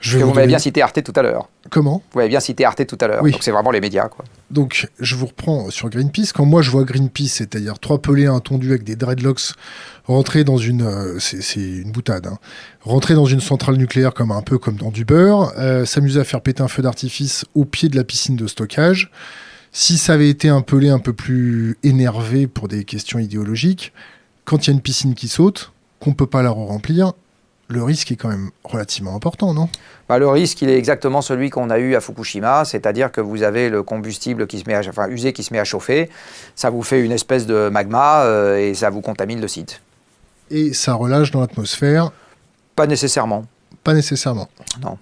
Je que vous, m'avez bien cité Arte tout à l'heure. Comment? Vous m'avez bien cité Arte tout à l'heure. Donc c'est vraiment les médias. Quoi. Donc je vous reprends sur Greenpeace. Quand moi je vois Greenpeace, c'est-à-dire trois pelés tondus avec des dreadlocks rentrer dans une. Euh, c'est une boutade. Hein, rentrer dans une centrale nucléaire comme un peu comme dans du beurre, euh, s'amuser à faire péter un feu d'artifice au pied de la piscine de stockage. Si ça avait été un pelé un peu plus énervé pour des questions idéologiques, quand il y a une piscine qui saute, qu'on ne peut pas la remplir, le risque est quand même relativement important, non? Bah, Le risque, il est exactement celui qu'on a eu à Fukushima, c'est-à-dire que vous avez le combustible qui se met à, enfin, usé qui se met à chauffer, ça vous fait une espèce de magma euh, et ça vous contamine le site. Et ça relâche dans l'atmosphère? Pas nécessairement. Pas nécessairement. Non.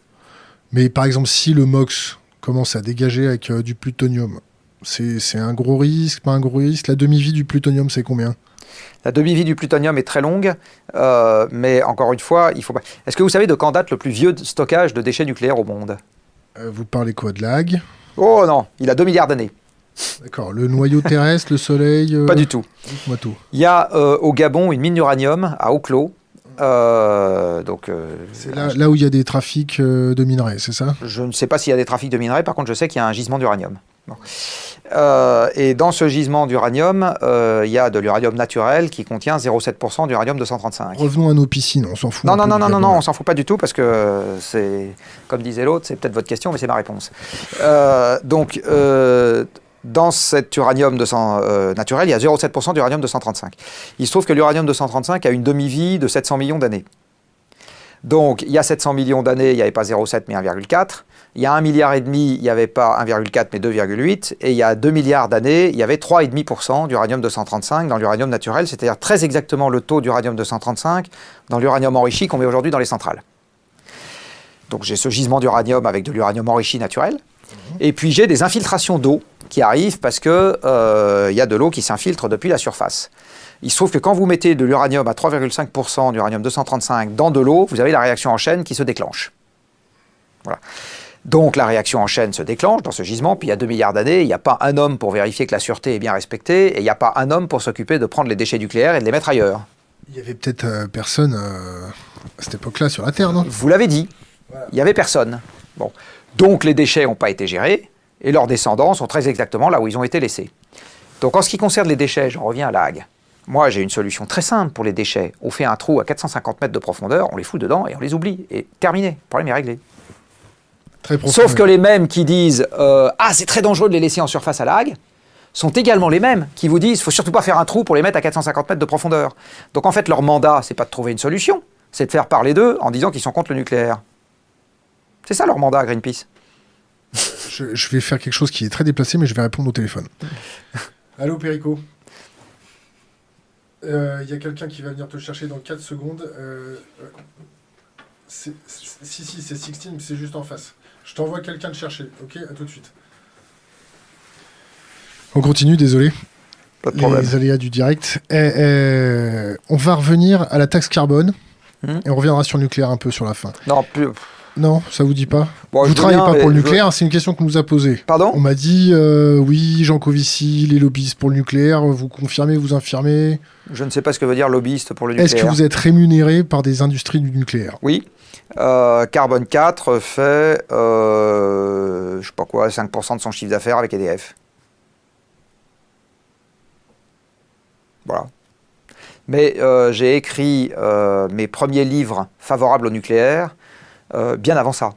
Mais par exemple, si le MOX commence à dégager avec euh, du plutonium, c'est un gros risque, pas un gros risque? La demi-vie du plutonium, c'est combien? La demi-vie du plutonium est très longue, euh, mais encore une fois, il faut pas. Est-ce que vous savez de quand date le plus vieux stockage de déchets nucléaires au monde? Euh, Vous parlez quoi de lag? Oh non, il a 2 milliards d'années. D'accord. Le noyau terrestre, le Soleil euh, Pas du tout. Moi tout. Il y a au Gabon une mine d'uranium à Oclo. donc, c'est là, là, où il y a des trafics de minerais, c'est ça? Je ne sais pas s'il y a des trafics de minerais, par contre je sais qu'il y a un gisement d'uranium. Euh, et dans ce gisement d'uranium, euh, il y a de l'uranium naturel qui contient 0,7% d'uranium 235. Revenons à nos piscines, on s'en fout. Non, non, non, non, non, non, on s'en fout pas du tout parce que c'est, comme disait l'autre, c'est peut-être votre question, mais c'est ma réponse. Euh, donc, dans cet uranium naturel, il y a 0,7% d'uranium 235. Il se trouve que l'uranium 235 a une demi-vie de 700 millions d'années. Donc, il y a 700 millions d'années, il n'y avait pas 0,7 mais 1,4. Il y a 1 milliard et demi, il n'y avait pas 1,4 mais 2,8. Et il y a 2 milliards d'années, il y avait 3,5% d'uranium 235 dans l'uranium naturel, c'est-à-dire très exactement le taux d'uranium 235 dans l'uranium enrichi qu'on met aujourd'hui dans les centrales. Donc j'ai ce gisement d'uranium avec de l'uranium enrichi naturel. Mhm. Et puis j'ai des infiltrations d'eau qui arrivent parce qu'il euh, y a de l'eau qui s'infiltre depuis la surface. Il se trouve que quand vous mettez de l'uranium à 3,5% d'uranium 235 dans de l'eau, vous avez la réaction en chaîne qui se déclenche. Voilà. Donc la réaction en chaîne se déclenche dans ce gisement, puis il y a 2 milliards d'années, il n'y a pas un homme pour vérifier que la sûreté est bien respectée, et il n'y a pas un homme pour s'occuper de prendre les déchets nucléaires et de les mettre ailleurs. Il y avait peut-être euh, personne euh, à cette époque-là sur la Terre, non? Vous l'avez dit, il n'y avait personne. Bon. Donc les déchets n'ont pas été gérés, et leurs descendants sont très exactement là où ils ont été laissés. Donc en ce qui concerne les déchets, j'en reviens à l'AG. Moi, j'ai une solution très simple pour les déchets. On fait un trou à 450 mètres de profondeur, on les fout dedans et on les oublie. Et terminé, le problème est réglé. Sauf que les mêmes qui disent euh, Ah, c'est très dangereux de les laisser en surface à lag sont également les mêmes qui vous disent faut surtout pas faire un trou pour les mettre à 450 mètres de profondeur. Donc en fait, leur mandat, c'est pas de trouver une solution, c'est de faire parler d'eux en disant qu'ils sont contre le nucléaire. C'est ça leur mandat, Greenpeace. Je, je, vais faire quelque chose qui est très déplacé, mais je vais répondre au téléphone. Allô, Perico il euh, y a quelqu'un qui va venir te chercher dans 4 secondes. Euh, si, si, c'est 16, mais c'est juste en face. Je t'envoie quelqu'un te chercher, ok? À tout de suite. On continue, désolé. Pas de problème. Les aléas du direct. Eh, eh, on va revenir à la taxe carbone. Hmm. Et on reviendra sur le nucléaire un peu sur la fin. Non, plus. Non, ça vous dit pas Vous ne travaillez pas pour le nucléaire, c'est une question qu'on nous a posée. Pardon On m'a dit, euh, oui, Jean Covici, les lobbyistes pour le nucléaire, vous confirmez, vous infirmez Je ne sais pas ce que veut dire lobbyiste pour le nucléaire. Est-ce que vous êtes rémunéré par des industries du nucléaire? Oui. Euh, Carbone 4 fait, euh, je sais pas quoi, 5% de son chiffre d'affaires avec EDF. Voilà. Mais euh, j'ai écrit mes premiers livres favorables au nucléaire euh, bien avant ça.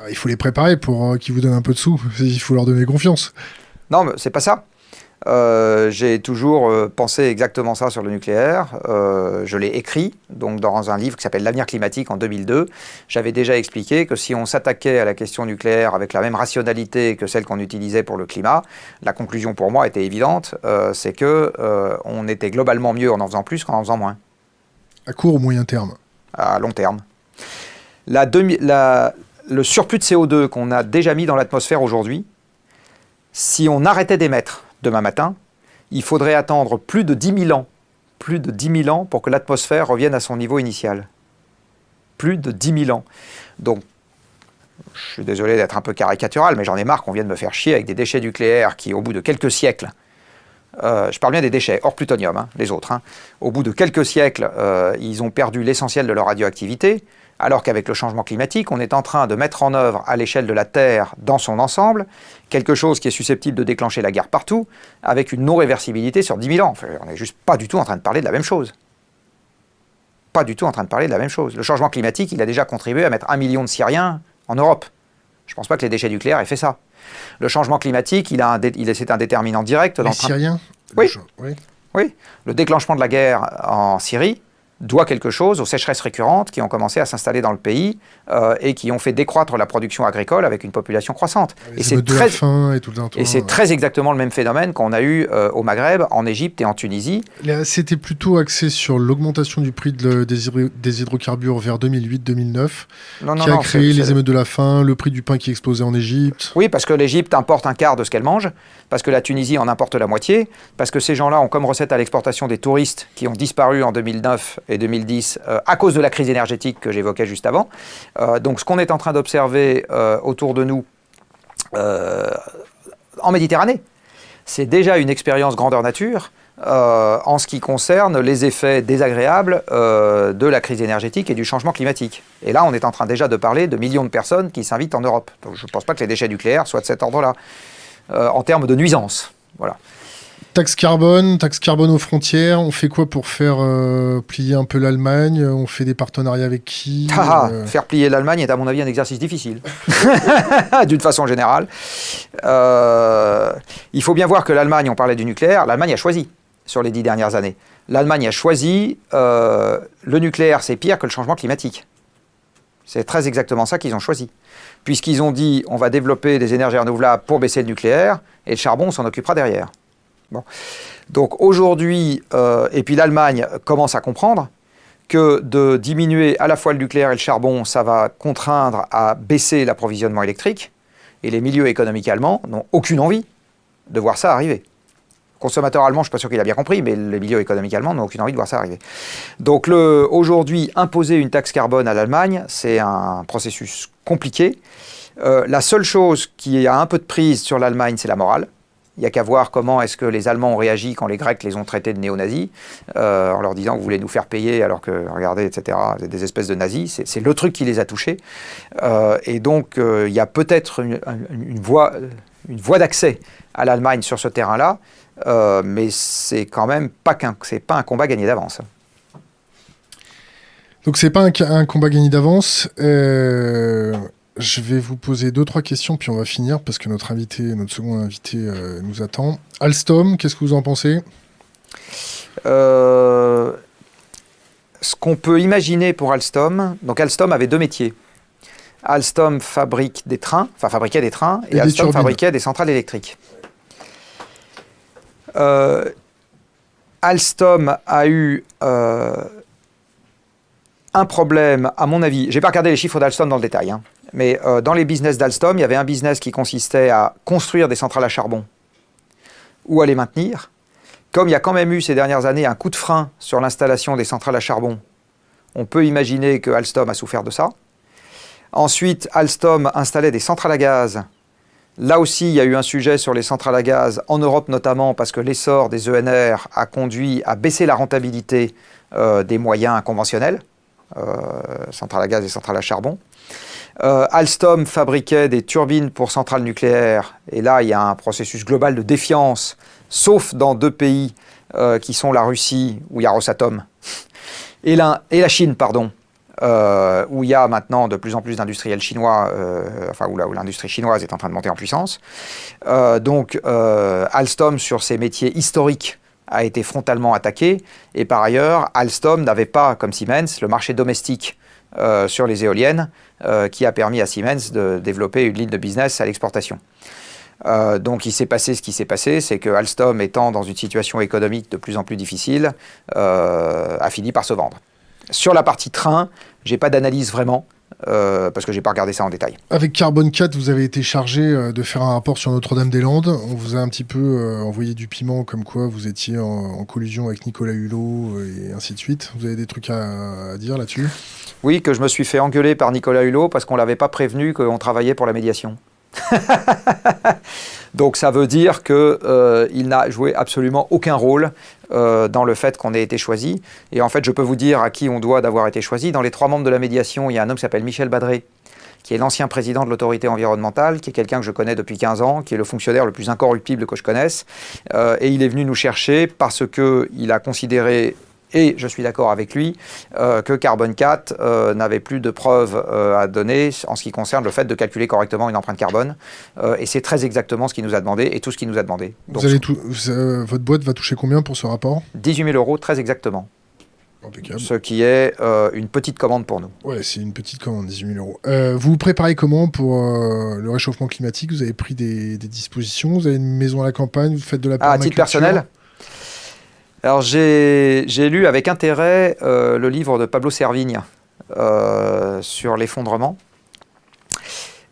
Ah, il faut les préparer pour euh, qu'ils vous donnent un peu de sous. Il faut leur donner confiance. Non, mais c'est pas ça. Euh, j'ai toujours pensé exactement ça sur le nucléaire. je l'ai écrit donc dans un livre qui s'appelle L'avenir climatique en 2002. J'avais déjà expliqué que si on s'attaquait à la question nucléaire avec la même rationalité que celle qu'on utilisait pour le climat, la conclusion pour moi était évidente, c'est que on était globalement mieux en en faisant plus qu'en en faisant moins. À court ou moyen terme? À long terme le surplus de CO2 qu'on a déjà mis dans l'atmosphère aujourd'hui, si on arrêtait d'émettre demain matin, il faudrait attendre plus de 10 000 ans, plus de 10 000 ans pour que l'atmosphère revienne à son niveau initial. Plus de 10 000 ans. Donc, je suis désolé d'être un peu caricatural, mais j'en ai marre qu'on vienne me faire chier avec des déchets nucléaires qui, au bout de quelques siècles, je parle bien des déchets, hors plutonium, hein, les autres. Hein. Au bout de quelques siècles, ils ont perdu l'essentiel de leur radioactivité, alors qu'avec le changement climatique, on est en train de mettre en œuvre à l'échelle de la Terre dans son ensemble quelque chose qui est susceptible de déclencher la guerre partout, avec une non-réversibilité sur 10 000 ans. on n'est juste pas du tout en train de parler de la même chose. Pas du tout en train de parler de la même chose. Le changement climatique, il a déjà contribué à mettre un million de Syriens en Europe. Je ne pense pas que les déchets nucléaires aient fait ça. Le changement climatique, il a un, c'est un déterminant direct. Les Syriens? Oui. oui. Le déclenchement de la guerre en Syrie, doit quelque chose aux sécheresses récurrentes qui ont commencé à s'installer dans le pays euh, et qui ont fait décroître la production agricole avec une population croissante. et c'est très, et, c'est très exactement le même phénomène qu'on a eu euh, au Maghreb, en Égypte et en Tunisie. C'était plutôt axé sur l'augmentation du prix de, des, hydrocarbures vers 2008-2009, qui a créé les émeutes de la faim, le prix du pain qui explosait en Égypte. Oui, parce que l'Égypte importe un quart de ce qu'elle mange, parce que la Tunisie en importe la moitié, parce que ces gens-là ont comme recette à l'exportation des touristes qui ont disparu en 2009 et 2010 euh, à cause de la crise énergétique que j'évoquais juste avant. Euh, donc ce qu'on est en train d'observer euh, autour de nous en Méditerranée, c'est déjà une expérience grandeur nature en ce qui concerne les effets désagréables de la crise énergétique et du changement climatique. Et là, on est en train déjà de parler de millions de personnes qui s'invitent en Europe. Je ne pense pas que les déchets nucléaires soient de cet ordre-là, en termes de nuisance. Voilà. Taxe carbone, taxe carbone aux frontières, on fait quoi pour faire euh, plier un peu l'Allemagne On fait des partenariats avec qui ah, ah, euh Faire plier l'Allemagne est à mon avis un exercice difficile, d'une façon générale. Euh, il faut bien voir que l'Allemagne, on parlait du nucléaire, l'Allemagne a choisi sur les dix dernières années. L'Allemagne a choisi le nucléaire, c'est pire que le changement climatique. C'est très exactement ça qu'ils ont choisi. Puisqu'ils ont dit on va développer des énergies renouvelables pour baisser le nucléaire, et le charbon, on s'en occupera derrière. Donc aujourd'hui, euh, et puis l'Allemagne commence à comprendre que de diminuer à la fois le nucléaire et le charbon, ça va contraindre à baisser l'approvisionnement électrique, et les milieux économiques allemands n'ont aucune envie de voir ça arriver. Le consommateur allemand, je ne suis pas sûr qu'il a bien compris, mais les milieux économiques allemands n'ont aucune envie de voir ça arriver. Donc aujourd'hui, imposer une taxe carbone à l'Allemagne, c'est un processus compliqué. Euh, la seule chose qui a un peu de prise sur l'Allemagne, c'est la morale. Il n'y a qu'à voir comment est-ce que les Allemands ont réagi quand les Grecs les ont traités de néo-nazis, euh, en leur disant que vous voulez nous faire payer alors que, regardez, etc., des espèces de nazis. C'est le truc qui les a touchés. Euh, et donc, euh, il y a peut-être une, voie, une voie d'accès à l'Allemagne sur ce terrain-là, mais c'est quand même pas, pas un combat gagné d'avance. Donc c'est pas un, combat gagné d'avance. Je vais vous poser deux, trois questions, puis on va finir parce que notre invité, notre second invité euh, nous attend. Alstom, qu'est-ce que vous en pensez? Euh, Ce qu'on peut imaginer pour Alstom, donc Alstom avait deux métiers. Alstom fabrique des trains, enfin fabriquait des trains, et, Alstom fabriquait des centrales électriques. Euh, Alstom a eu un problème, à mon avis, j'ai pas regardé les chiffres d'Alstom dans le détail, hein, mais euh, dans les business d'Alstom, il y avait un business qui consistait à construire des centrales à charbon ou à les maintenir? Comme il y a quand même eu ces dernières années un coup de frein sur l'installation des centrales à charbon, on peut imaginer que Alstom a souffert de ça. Ensuite, Alstom installait des centrales à gaz. Là aussi, il y a eu un sujet sur les centrales à gaz, en Europe notamment, parce que l'essor des ENR a conduit à baisser la rentabilité euh, des moyens conventionnels, euh, centrales à gaz et centrales à charbon. Euh, Alstom fabriquait des turbines pour centrales nucléaires, et là, il y a un processus global de défiance, sauf dans deux pays euh, qui sont la Russie, où il y a Rosatom, et la, Chine, pardon, euh, où il y a maintenant de plus en plus d'industriels chinois, enfin où l'industrie chinoise est en train de monter en puissance. donc Alstom, sur ses métiers historiques, a été frontalement attaqué, et par ailleurs, Alstom n'avait pas, comme Siemens, le marché domestique euh, sur les éoliennes euh, qui a permis à Siemens de développer une ligne de business à l'exportation. Euh, donc il s'est passé ce qui s'est passé, c'est que Alstom étant dans une situation économique de plus en plus difficile, a fini par se vendre. Sur la partie train, j'ai pas d'analyse vraiment. parce que j'ai pas regardé ça en détail. Avec Carbone 4, vous avez été chargé de faire un rapport sur Notre-Dame-des-Landes. On vous a un petit peu envoyé du piment, comme quoi vous étiez en, collusion avec Nicolas Hulot et ainsi de suite. Vous avez des trucs à dire là-dessus? Oui, que je me suis fait engueuler par Nicolas Hulot parce qu'on ne l'avait pas prévenu qu'on travaillait pour la médiation. Donc ça veut dire qu'il euh, n'a joué absolument aucun rôle euh, dans le fait qu'on ait été choisi. Et en fait, je peux vous dire à qui on doit d'avoir été choisi. Dans les trois membres de la médiation, il y a un homme qui s'appelle Michel Badré, qui est l'ancien président de l'autorité environnementale, qui est quelqu'un que je connais depuis 15 ans, qui est le fonctionnaire le plus incorruptible que je connaisse. Euh, et il est venu nous chercher parce qu'il a considéré et je suis d'accord avec lui, euh, que Carbone 4 euh, n'avait plus de preuves euh, à donner en ce qui concerne le fait de calculer correctement une empreinte carbone. et c'est très exactement ce qu'il nous a demandé et tout ce qu'il nous a demandé. Vous allez tout, votre boîte va toucher combien pour ce rapport? 18 000 euros, très exactement. Impeccable. Ce qui est une petite commande pour nous. Ouais, c'est une petite commande, 18 000 euros. vous vous préparez comment pour le réchauffement climatique? Vous avez pris des, dispositions? Vous avez une maison à la campagne? Vous faites de la ah, À titre personnel? Alors j'ai lu avec intérêt euh, le livre de Pablo Servigne euh, sur l'effondrement.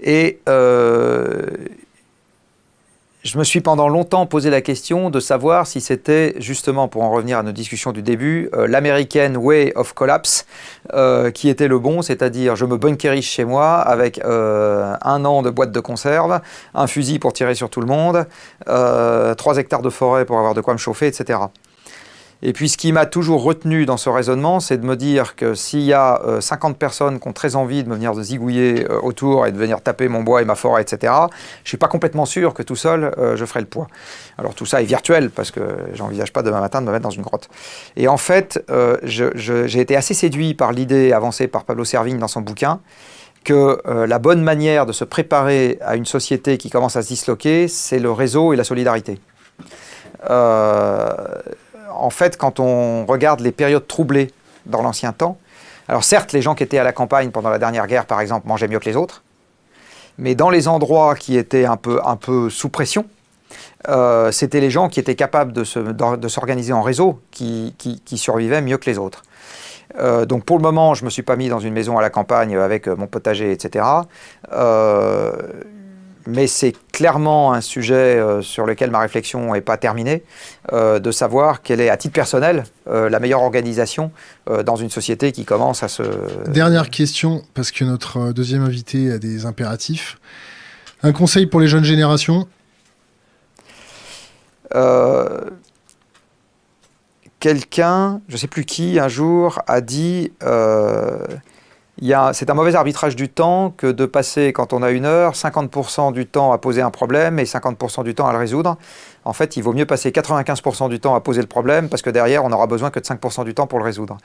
Et euh, je me suis pendant longtemps posé la question de savoir si c'était justement, pour en revenir à nos discussions du début, l'American Way of Collapse qui était le bon, c'est-à-dire je me bunkerise chez moi avec un an de boîte de conserve, un fusil pour tirer sur tout le monde, trois hectares de forêt pour avoir de quoi me chauffer, etc. Et puis ce qui m'a toujours retenu dans ce raisonnement, c'est de me dire que s'il y a 50 euh, personnes qui ont très envie de me venir zigouiller euh, autour et de venir taper mon bois et ma forêt, etc., je ne suis pas complètement sûr que tout seul, euh, je ferai le poids. Alors tout ça est virtuel, parce que j'envisage pas demain matin de me mettre dans une grotte. Et en fait, j'ai été assez séduit par l'idée avancée par Pablo Servigne dans son bouquin, que la bonne manière de se préparer à une société qui commence à se disloquer, c'est le réseau et la solidarité. Euh, en fait, quand on regarde les périodes troublées dans l'ancien temps, alors certes, les gens qui étaient à la campagne pendant la dernière guerre, par exemple, mangeaient mieux que les autres, mais dans les endroits qui étaient un peu, un peu sous pression, euh, c'était les gens qui étaient capables de s'organiser en réseau qui, survivaient mieux que les autres. Euh, donc pour le moment, je ne me suis pas mis dans une maison à la campagne avec mon potager, etc mais c'est clairement un sujet euh, sur lequel ma réflexion n'est pas terminée, euh, de savoir quelle est, à titre personnel, euh, la meilleure organisation dans une société qui commence à se... Dernière question, parce que notre deuxième invité a des impératifs. Un conseil pour les jeunes générations? Quelqu'un, je ne sais plus qui, un jour a dit c'est un mauvais arbitrage du temps que de passer, quand on a une heure, 50% du temps à poser un problème et 50% du temps à le résoudre. En fait, il vaut mieux passer 95% du temps à poser le problème parce que derrière, on n'aura besoin que de 5% du temps pour le résoudre.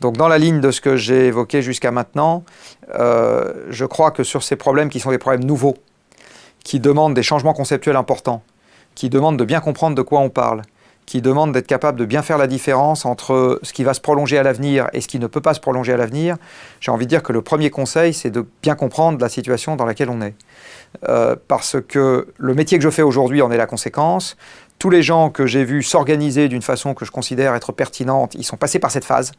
Donc, dans la ligne de ce que j'ai évoqué jusqu'à maintenant, euh, je crois que sur ces problèmes qui sont des problèmes nouveaux, qui demandent des changements conceptuels importants, qui demandent de bien comprendre de quoi on parle, qui demande d'être capable de bien faire la différence entre ce qui va se prolonger à l'avenir et ce qui ne peut pas se prolonger à l'avenir, j'ai envie de dire que le premier conseil, c'est de bien comprendre la situation dans laquelle on est. Euh, parce que le métier que je fais aujourd'hui en est la conséquence. Tous les gens que j'ai vus s'organiser d'une façon que je considère être pertinente, ils sont passés par cette phase.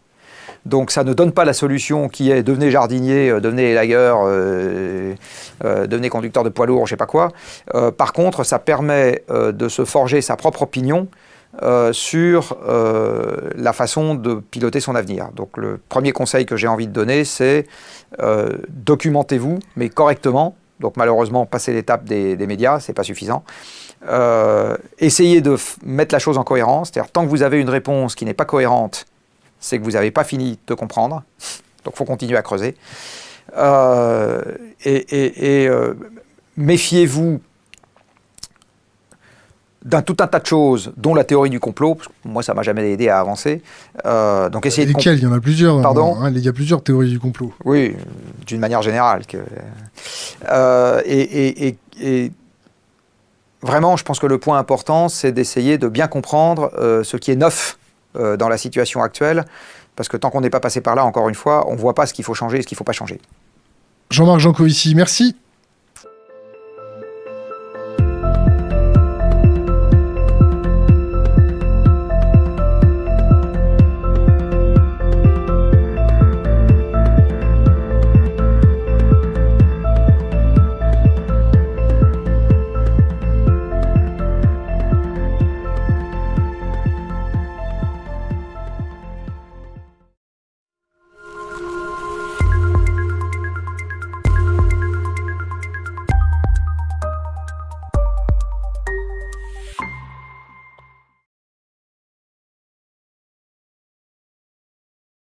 Donc ça ne donne pas la solution qui est devenez jardinier, euh, devenez élagueur, euh, devenez conducteur de poids lourd, je ne sais pas quoi. par contre, ça permet de se forger sa propre opinion euh, sur euh, la façon de piloter son avenir. Donc le premier conseil que j'ai envie de donner, c'est euh, documentez-vous, mais correctement. Donc malheureusement, passer l'étape des, des, médias, c'est pas suffisant. essayez de mettre la chose en cohérence. C'est-à-dire, tant que vous avez une réponse qui n'est pas cohérente, c'est que vous n'avez pas fini de comprendre. Donc il faut continuer à creuser. et, et méfiez-vous d'un tout un tas de choses, dont la théorie du complot. moi, ça m'a jamais aidé à avancer. Euh, donc essayer de Il y en a plusieurs. Pardon? hein, Il y a plusieurs théories du complot. Oui, d'une manière générale. Que... Euh, et, vraiment, je pense que le point important, c'est d'essayer de bien comprendre euh, ce qui est neuf dans la situation actuelle, parce que tant qu'on n'est pas passé par là, encore une fois, on ne voit pas ce qu'il faut changer et ce qu'il ne faut pas changer. Jean-Marc Jancovici, merci.